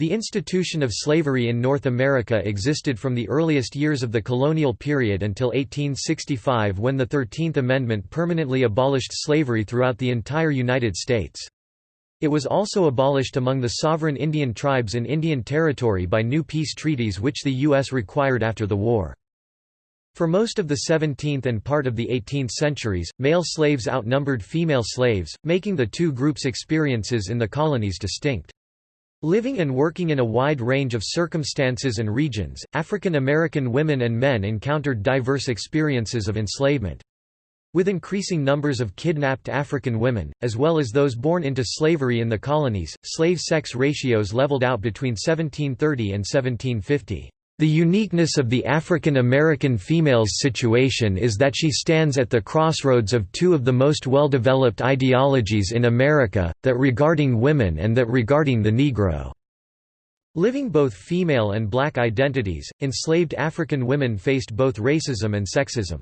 The institution of slavery in North America existed from the earliest years of the colonial period until 1865 when the Thirteenth Amendment permanently abolished slavery throughout the entire United States. It was also abolished among the sovereign Indian tribes in Indian Territory by new peace treaties which the U.S. required after the war. For most of the 17th and part of the 18th centuries, male slaves outnumbered female slaves, making the two groups' experiences in the colonies distinct. Living and working in a wide range of circumstances and regions, African American women and men encountered diverse experiences of enslavement. With increasing numbers of kidnapped African women, as well as those born into slavery in the colonies, slave-sex ratios leveled out between 1730 and 1750. The uniqueness of the African American female's situation is that she stands at the crossroads of two of the most well-developed ideologies in America, that regarding women and that regarding the Negro. Living both female and black identities, enslaved African women faced both racism and sexism.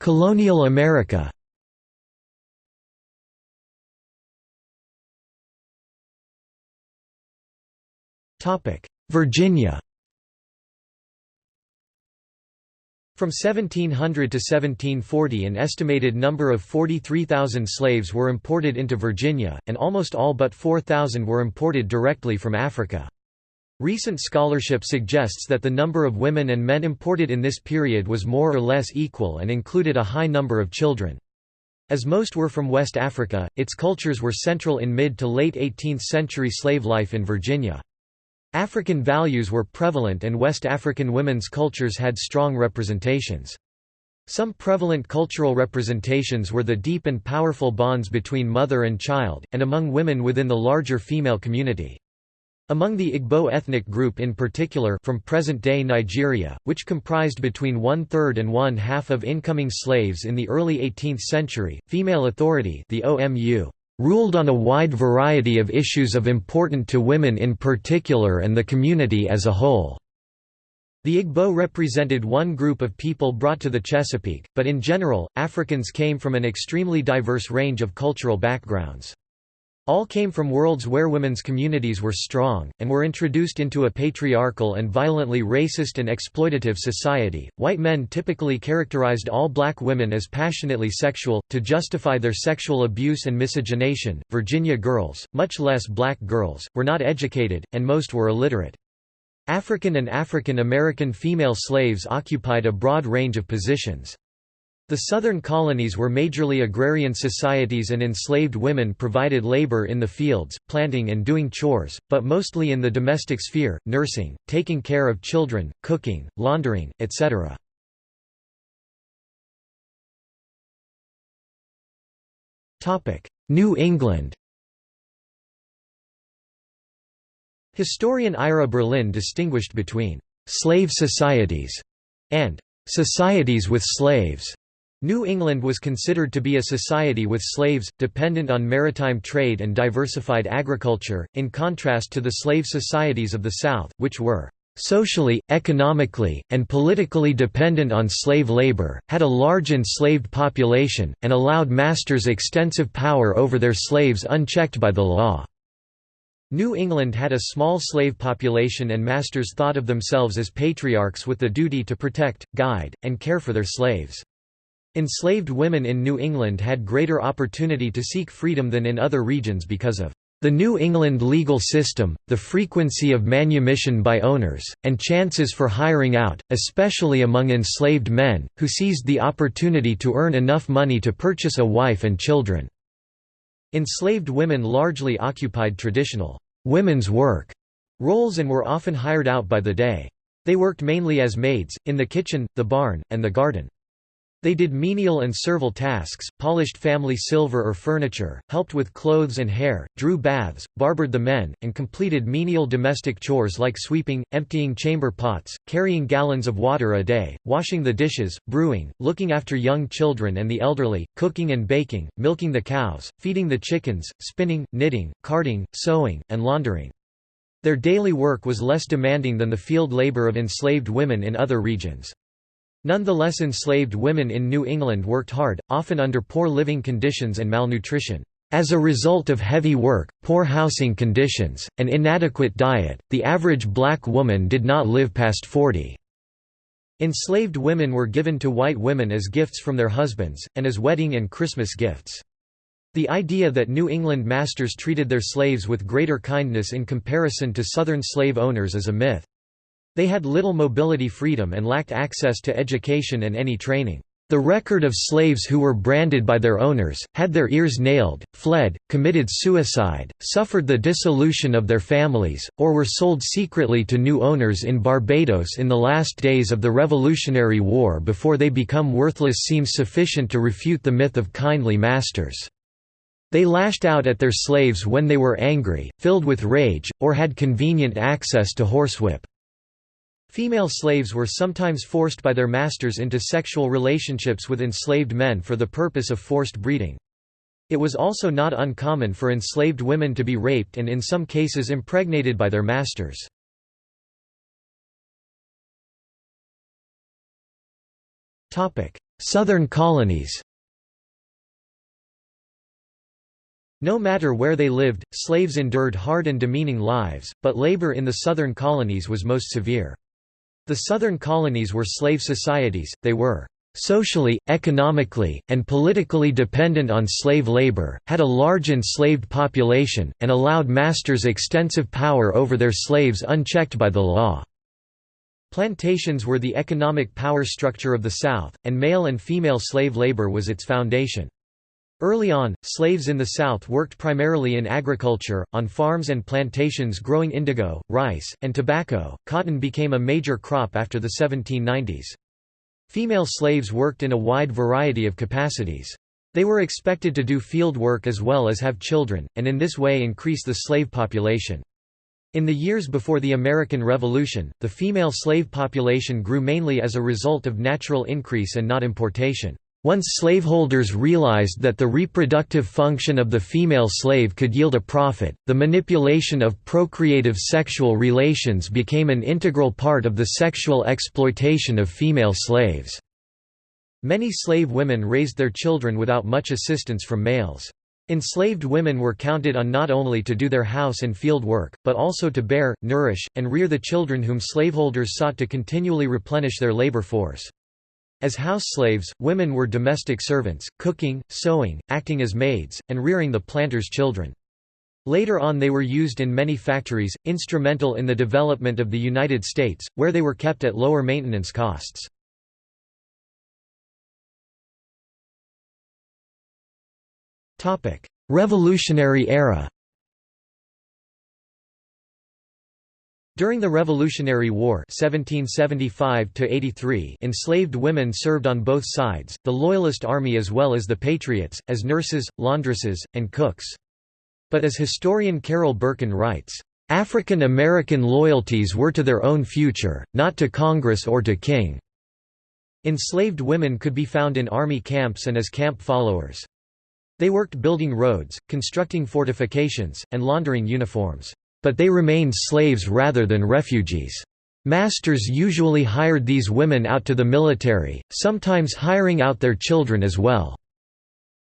Colonial America Virginia From 1700 to 1740 an estimated number of 43,000 slaves were imported into Virginia, and almost all but 4,000 were imported directly from Africa. Recent scholarship suggests that the number of women and men imported in this period was more or less equal and included a high number of children. As most were from West Africa, its cultures were central in mid to late 18th century slave life in Virginia. African values were prevalent and West African women's cultures had strong representations. Some prevalent cultural representations were the deep and powerful bonds between mother and child, and among women within the larger female community. Among the Igbo ethnic group in particular from present-day Nigeria, which comprised between one-third and one-half of incoming slaves in the early 18th century, female authority the OMU ruled on a wide variety of issues of important to women in particular and the community as a whole. The Igbo represented one group of people brought to the Chesapeake, but in general, Africans came from an extremely diverse range of cultural backgrounds. All came from worlds where women's communities were strong, and were introduced into a patriarchal and violently racist and exploitative society. White men typically characterized all black women as passionately sexual, to justify their sexual abuse and miscegenation. Virginia girls, much less black girls, were not educated, and most were illiterate. African and African American female slaves occupied a broad range of positions. The southern colonies were majorly agrarian societies and enslaved women provided labor in the fields, planting and doing chores, but mostly in the domestic sphere, nursing, taking care of children, cooking, laundering, etc. New England Historian Ira Berlin distinguished between «slave societies» and «societies with slaves» New England was considered to be a society with slaves, dependent on maritime trade and diversified agriculture, in contrast to the slave societies of the South, which were socially, economically, and politically dependent on slave labor, had a large enslaved population, and allowed masters extensive power over their slaves unchecked by the law. New England had a small slave population and masters thought of themselves as patriarchs with the duty to protect, guide, and care for their slaves. Enslaved women in New England had greater opportunity to seek freedom than in other regions because of the New England legal system, the frequency of manumission by owners, and chances for hiring out, especially among enslaved men, who seized the opportunity to earn enough money to purchase a wife and children. Enslaved women largely occupied traditional women's work roles and were often hired out by the day. They worked mainly as maids, in the kitchen, the barn, and the garden. They did menial and servile tasks, polished family silver or furniture, helped with clothes and hair, drew baths, barbered the men, and completed menial domestic chores like sweeping, emptying chamber pots, carrying gallons of water a day, washing the dishes, brewing, looking after young children and the elderly, cooking and baking, milking the cows, feeding the chickens, spinning, knitting, carding, sewing, and laundering. Their daily work was less demanding than the field labor of enslaved women in other regions. Nonetheless enslaved women in New England worked hard, often under poor living conditions and malnutrition. As a result of heavy work, poor housing conditions, and inadequate diet, the average black woman did not live past 40. Enslaved women were given to white women as gifts from their husbands, and as wedding and Christmas gifts. The idea that New England masters treated their slaves with greater kindness in comparison to Southern slave owners is a myth. They had little mobility freedom and lacked access to education and any training. The record of slaves who were branded by their owners, had their ears nailed, fled, committed suicide, suffered the dissolution of their families, or were sold secretly to new owners in Barbados in the last days of the Revolutionary War before they become worthless seems sufficient to refute the myth of kindly masters. They lashed out at their slaves when they were angry, filled with rage, or had convenient access to horsewhip. Female slaves were sometimes forced by their masters into sexual relationships with enslaved men for the purpose of forced breeding. It was also not uncommon for enslaved women to be raped and in some cases impregnated by their masters. Southern colonies No matter where they lived, slaves endured hard and demeaning lives, but labor in the southern colonies was most severe. The southern colonies were slave societies, they were socially, economically, and politically dependent on slave labor, had a large enslaved population, and allowed masters extensive power over their slaves unchecked by the law. Plantations were the economic power structure of the South, and male and female slave labor was its foundation. Early on, slaves in the South worked primarily in agriculture, on farms and plantations growing indigo, rice, and tobacco. Cotton became a major crop after the 1790s. Female slaves worked in a wide variety of capacities. They were expected to do field work as well as have children, and in this way increase the slave population. In the years before the American Revolution, the female slave population grew mainly as a result of natural increase and not importation. Once slaveholders realized that the reproductive function of the female slave could yield a profit, the manipulation of procreative sexual relations became an integral part of the sexual exploitation of female slaves. Many slave women raised their children without much assistance from males. Enslaved women were counted on not only to do their house and field work, but also to bear, nourish, and rear the children whom slaveholders sought to continually replenish their labor force. As house slaves, women were domestic servants, cooking, sewing, acting as maids, and rearing the planters' children. Later on they were used in many factories, instrumental in the development of the United States, where they were kept at lower maintenance costs. Revolutionary era During the Revolutionary War 1775 enslaved women served on both sides, the Loyalist Army as well as the Patriots, as nurses, laundresses, and cooks. But as historian Carol Berkin writes, "...African American loyalties were to their own future, not to Congress or to King." Enslaved women could be found in army camps and as camp followers. They worked building roads, constructing fortifications, and laundering uniforms. But they remained slaves rather than refugees. Masters usually hired these women out to the military, sometimes hiring out their children as well.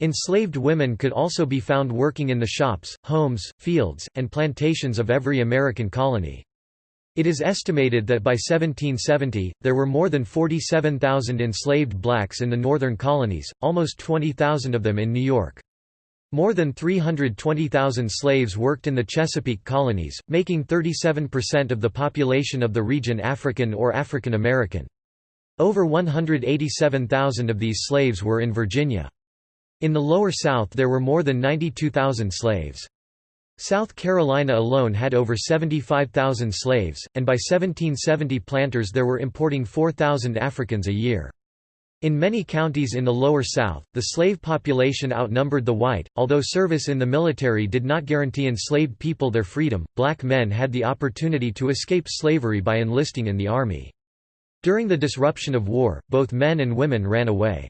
Enslaved women could also be found working in the shops, homes, fields, and plantations of every American colony. It is estimated that by 1770, there were more than 47,000 enslaved blacks in the northern colonies, almost 20,000 of them in New York. More than 320,000 slaves worked in the Chesapeake colonies, making 37% of the population of the region African or African American. Over 187,000 of these slaves were in Virginia. In the Lower South there were more than 92,000 slaves. South Carolina alone had over 75,000 slaves, and by 1770 planters there were importing 4,000 Africans a year. In many counties in the Lower South, the slave population outnumbered the white. Although service in the military did not guarantee enslaved people their freedom, black men had the opportunity to escape slavery by enlisting in the army. During the disruption of war, both men and women ran away.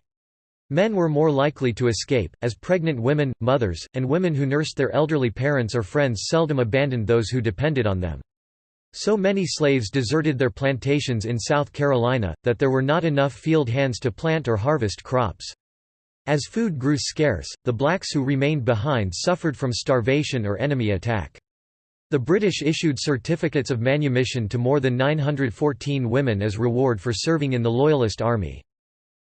Men were more likely to escape, as pregnant women, mothers, and women who nursed their elderly parents or friends seldom abandoned those who depended on them. So many slaves deserted their plantations in South Carolina, that there were not enough field hands to plant or harvest crops. As food grew scarce, the blacks who remained behind suffered from starvation or enemy attack. The British issued certificates of manumission to more than 914 women as reward for serving in the Loyalist army.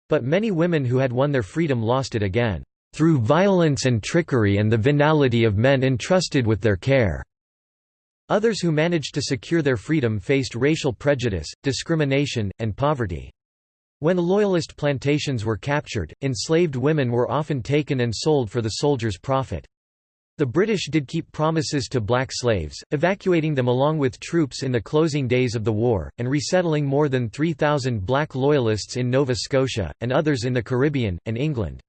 But many women who had won their freedom lost it again, "...through violence and trickery and the venality of men entrusted with their care." Others who managed to secure their freedom faced racial prejudice, discrimination, and poverty. When Loyalist plantations were captured, enslaved women were often taken and sold for the soldiers' profit. The British did keep promises to black slaves, evacuating them along with troops in the closing days of the war, and resettling more than 3,000 black Loyalists in Nova Scotia, and others in the Caribbean, and England.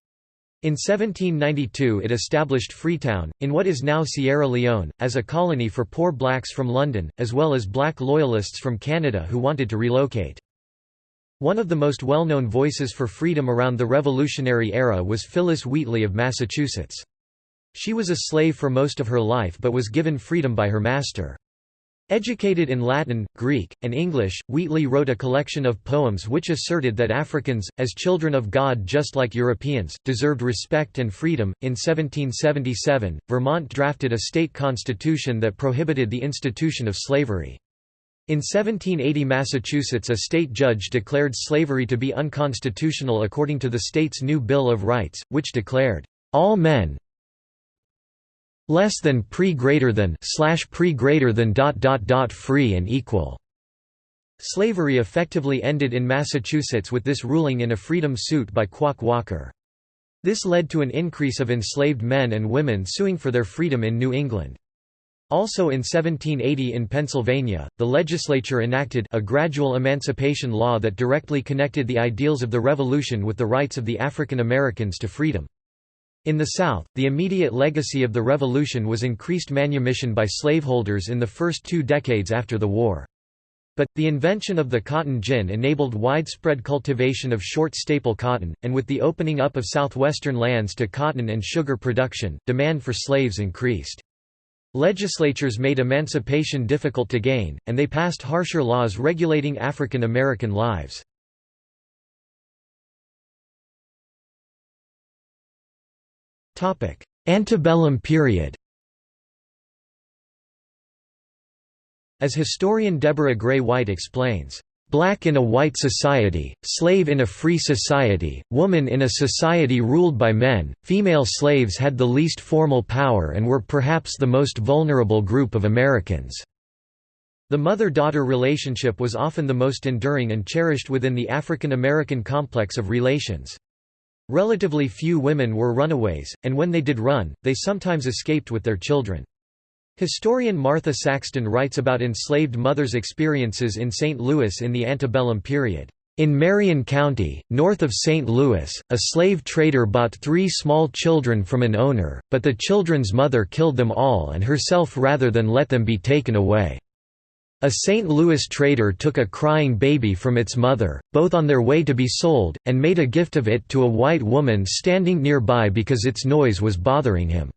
In 1792 it established Freetown, in what is now Sierra Leone, as a colony for poor blacks from London, as well as black Loyalists from Canada who wanted to relocate. One of the most well-known voices for freedom around the Revolutionary era was Phillis Wheatley of Massachusetts. She was a slave for most of her life but was given freedom by her master. Educated in Latin, Greek, and English, Wheatley wrote a collection of poems which asserted that Africans, as children of God just like Europeans, deserved respect and freedom. In 1777, Vermont drafted a state constitution that prohibited the institution of slavery. In 1780 Massachusetts a state judge declared slavery to be unconstitutional according to the state's new Bill of Rights, which declared, "...all men less than pre greater than slash pre greater than dot dot dot free and equal." Slavery effectively ended in Massachusetts with this ruling in a freedom suit by Quock Walker. This led to an increase of enslaved men and women suing for their freedom in New England. Also in 1780 in Pennsylvania, the legislature enacted a gradual emancipation law that directly connected the ideals of the Revolution with the rights of the African Americans to freedom. In the South, the immediate legacy of the Revolution was increased manumission by slaveholders in the first two decades after the war. But, the invention of the cotton gin enabled widespread cultivation of short staple cotton, and with the opening up of southwestern lands to cotton and sugar production, demand for slaves increased. Legislatures made emancipation difficult to gain, and they passed harsher laws regulating African American lives. Antebellum period As historian Deborah Gray White explains, Black in a white society, slave in a free society, woman in a society ruled by men, female slaves had the least formal power and were perhaps the most vulnerable group of Americans. The mother-daughter relationship was often the most enduring and cherished within the African American complex of relations. Relatively few women were runaways, and when they did run, they sometimes escaped with their children. Historian Martha Saxton writes about enslaved mothers' experiences in St. Louis in the antebellum period. In Marion County, north of St. Louis, a slave trader bought three small children from an owner, but the children's mother killed them all and herself rather than let them be taken away. A St. Louis trader took a crying baby from its mother, both on their way to be sold, and made a gift of it to a white woman standing nearby because its noise was bothering him.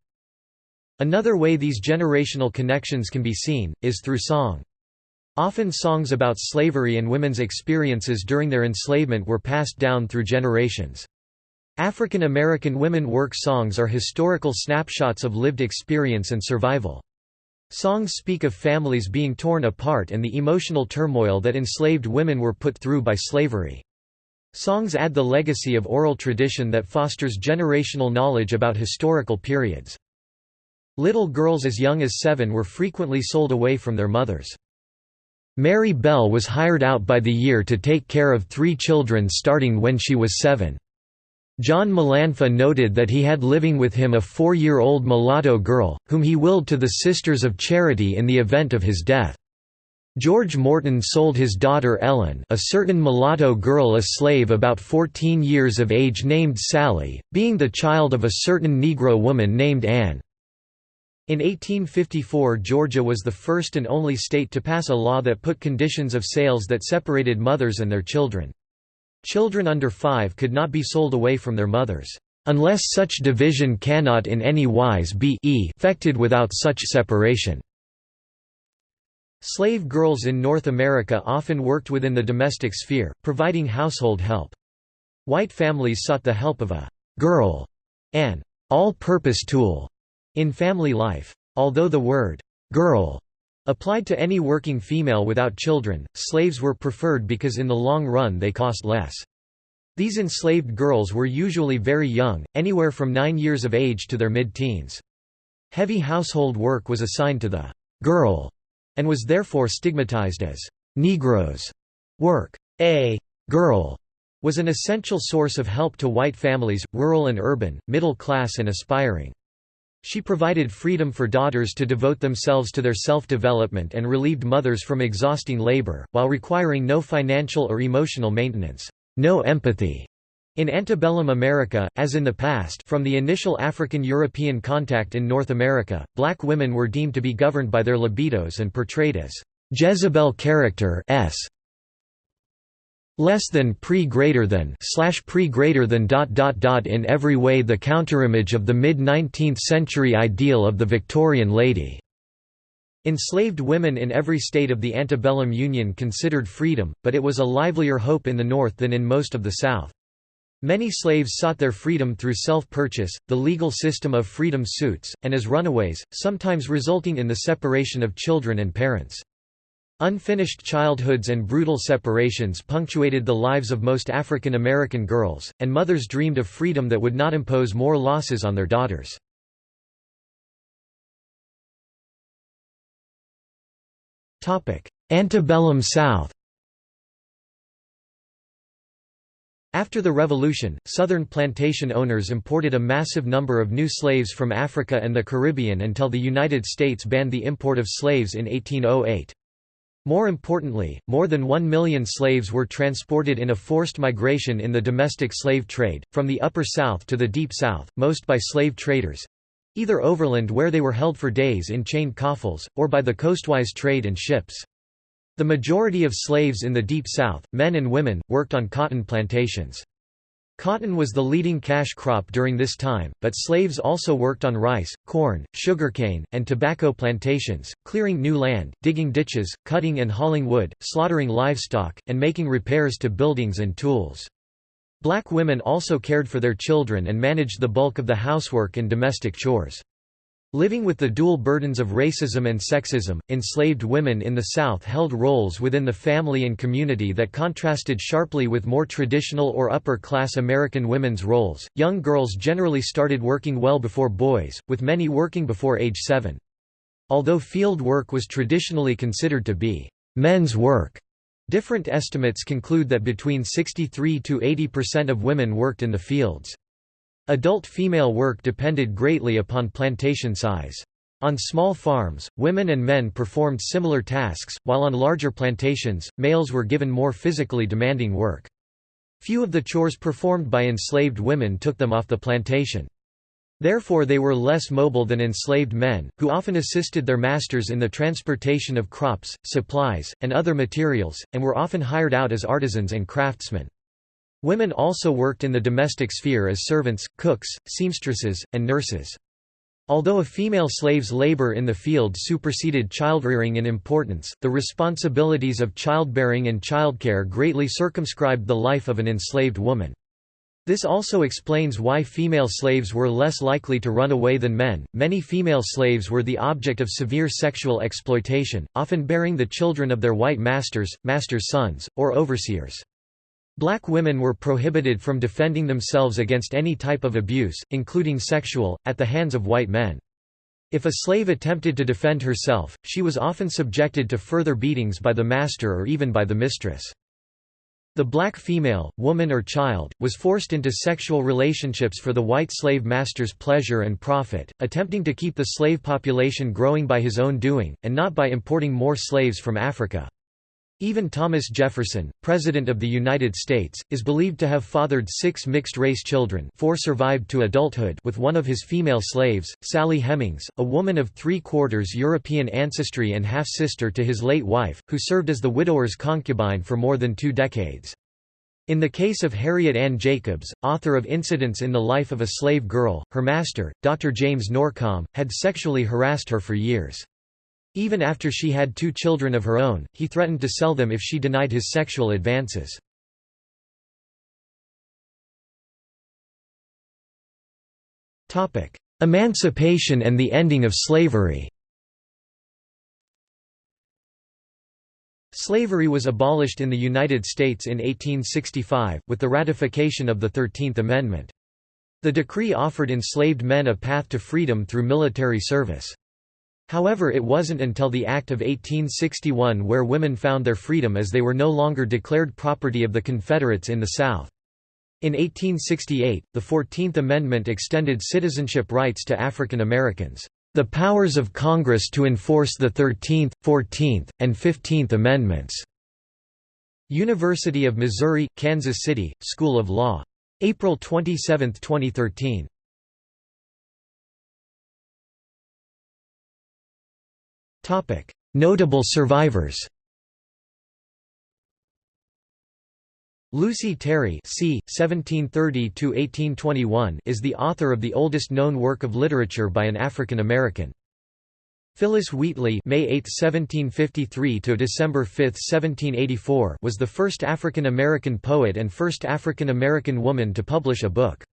Another way these generational connections can be seen, is through song. Often songs about slavery and women's experiences during their enslavement were passed down through generations. African American women work songs are historical snapshots of lived experience and survival. Songs speak of families being torn apart and the emotional turmoil that enslaved women were put through by slavery. Songs add the legacy of oral tradition that fosters generational knowledge about historical periods. Little girls as young as seven were frequently sold away from their mothers. Mary Bell was hired out by the year to take care of three children starting when she was seven. John Mullanphy noted that he had living with him a four-year-old mulatto girl, whom he willed to the Sisters of Charity in the event of his death. George Morton sold his daughter Ellen a certain mulatto girl a slave about 14 years of age named Sally, being the child of a certain Negro woman named Anne. In 1854 Georgia was the first and only state to pass a law that put conditions of sales that separated mothers and their children. Children under five could not be sold away from their mothers, "...unless such division cannot in any wise be effected without such separation." Slave girls in North America often worked within the domestic sphere, providing household help. White families sought the help of a «girl» an all-purpose tool in family life. Although the word «girl» applied to any working female without children, slaves were preferred because in the long run they cost less. These enslaved girls were usually very young, anywhere from nine years of age to their mid-teens. Heavy household work was assigned to the «girl» and was therefore stigmatized as «Negroes» work. A «girl» was an essential source of help to white families, rural and urban, middle class and aspiring. She provided freedom for daughters to devote themselves to their self-development and relieved mothers from exhausting labor, while requiring no financial or emotional maintenance, no empathy. In antebellum America, as in the past from the initial African-European contact in North America, black women were deemed to be governed by their libidos and portrayed as Jezebel character s less than pre greater than slash pre greater than dot dot dot in every way the counterimage of the mid 19th century ideal of the Victorian lady. Enslaved women in every state of the antebellum Union considered freedom, but it was a livelier hope in the North than in most of the South. Many slaves sought their freedom through self-purchase, the legal system of freedom suits, and as runaways, sometimes resulting in the separation of children and parents. Unfinished childhoods and brutal separations punctuated the lives of most African American girls, and mothers dreamed of freedom that would not impose more losses on their daughters. Antebellum South After the Revolution, Southern plantation owners imported a massive number of new slaves from Africa and the Caribbean until the United States banned the import of slaves in 1808. More importantly, more than one million slaves were transported in a forced migration in the domestic slave trade, from the Upper South to the Deep South, most by slave traders—either overland where they were held for days in chained coffles, or by the coastwise trade and ships. The majority of slaves in the Deep South, men and women, worked on cotton plantations. Cotton was the leading cash crop during this time, but slaves also worked on rice, corn, sugarcane, and tobacco plantations, clearing new land, digging ditches, cutting and hauling wood, slaughtering livestock, and making repairs to buildings and tools. Black women also cared for their children and managed the bulk of the housework and domestic chores. Living with the dual burdens of racism and sexism, enslaved women in the South held roles within the family and community that contrasted sharply with more traditional or upper class American women's roles. Young girls generally started working well before boys, with many working before age 7. Although field work was traditionally considered to be men's work, different estimates conclude that between 63 to 80% of women worked in the fields. Adult female work depended greatly upon plantation size. On small farms, women and men performed similar tasks, while on larger plantations, males were given more physically demanding work. Few of the chores performed by enslaved women took them off the plantation. Therefore they were less mobile than enslaved men, who often assisted their masters in the transportation of crops, supplies, and other materials, and were often hired out as artisans and craftsmen. Women also worked in the domestic sphere as servants, cooks, seamstresses, and nurses. Although a female slave's labor in the field superseded childrearing in importance, the responsibilities of childbearing and childcare greatly circumscribed the life of an enslaved woman. This also explains why female slaves were less likely to run away than men. Many female slaves were the object of severe sexual exploitation, often bearing the children of their white masters, masters' sons, or overseers. Black women were prohibited from defending themselves against any type of abuse, including sexual, at the hands of white men. If a slave attempted to defend herself, she was often subjected to further beatings by the master or even by the mistress. The black female, woman or child, was forced into sexual relationships for the white slave master's pleasure and profit, attempting to keep the slave population growing by his own doing, and not by importing more slaves from Africa. Even Thomas Jefferson, President of the United States, is believed to have fathered six mixed-race children four survived to adulthood with one of his female slaves, Sally Hemings, a woman of three-quarters European ancestry and half-sister to his late wife, who served as the widower's concubine for more than two decades. In the case of Harriet Ann Jacobs, author of Incidents in the Life of a Slave Girl, her master, Dr. James Norcom, had sexually harassed her for years. Even after she had two children of her own, he threatened to sell them if she denied his sexual advances. Emancipation and the ending of slavery Slavery was abolished in the United States in 1865, with the ratification of the Thirteenth Amendment. The decree offered enslaved men a path to freedom through military service. However it wasn't until the Act of 1861 where women found their freedom as they were no longer declared property of the Confederates in the South. In 1868, the Fourteenth Amendment extended citizenship rights to African Americans. The powers of Congress to enforce the Thirteenth, Fourteenth, and Fifteenth Amendments. University of Missouri, Kansas City, School of Law. April 27, 2013. Notable survivors Lucy Terry c. 1730 is the author of the oldest known work of literature by an African American. Phillis Wheatley May 8, 1753 to December 5, 1784 was the first African American poet and first African American woman to publish a book.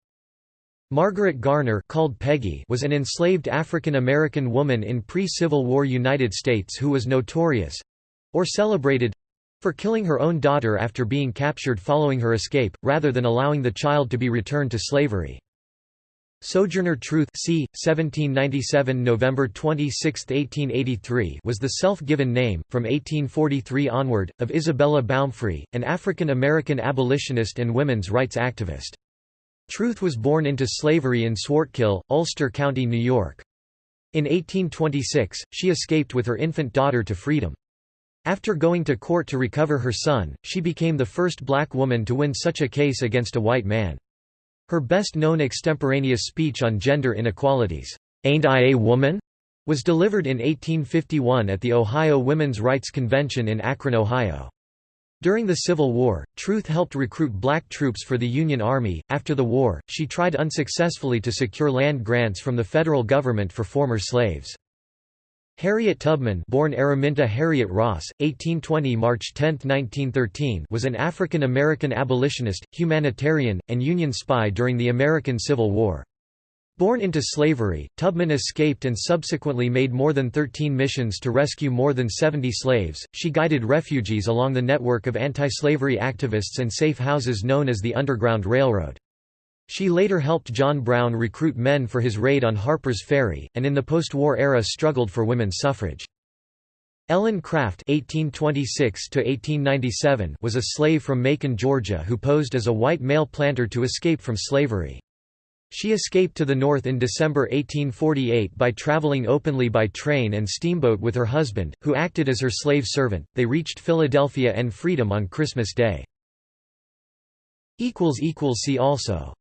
Margaret Garner called Peggy was an enslaved African American woman in pre-Civil War United States who was notorious—or celebrated for killing her own daughter after being captured following her escape, rather than allowing the child to be returned to slavery. Sojourner Truth c. 1797 November 26, 1883 was the self-given name, from 1843 onward, of Isabella Baumfree, an African-American abolitionist and women's rights activist. Truth was born into slavery in Swartkill, Ulster County, New York. In 1826, she escaped with her infant daughter to freedom. After going to court to recover her son, she became the first black woman to win such a case against a white man. Her best-known extemporaneous speech on gender inequalities, "'Ain't I a Woman?' was delivered in 1851 at the Ohio Women's Rights Convention in Akron, Ohio. During the Civil War, Truth helped recruit black troops for the Union Army. After the war, she tried unsuccessfully to secure land grants from the federal government for former slaves. Harriet Tubman born Araminta Harriet Ross, 1820 March 10, 1913 was an African-American abolitionist, humanitarian, and Union spy during the American Civil War. Born into slavery, Tubman escaped and subsequently made more than 13 missions to rescue more than 70 slaves. She guided refugees along the network of anti-slavery activists and safe houses known as the Underground Railroad. She later helped John Brown recruit men for his raid on Harper's Ferry, and in the post-war era struggled for women's suffrage. Ellen Craft (1826–1897) was a slave from Macon, Georgia, who posed as a white male planter to escape from slavery. She escaped to the north in December 1848 by traveling openly by train and steamboat with her husband, who acted as her slave servant. They reached Philadelphia and freedom on Christmas Day. See also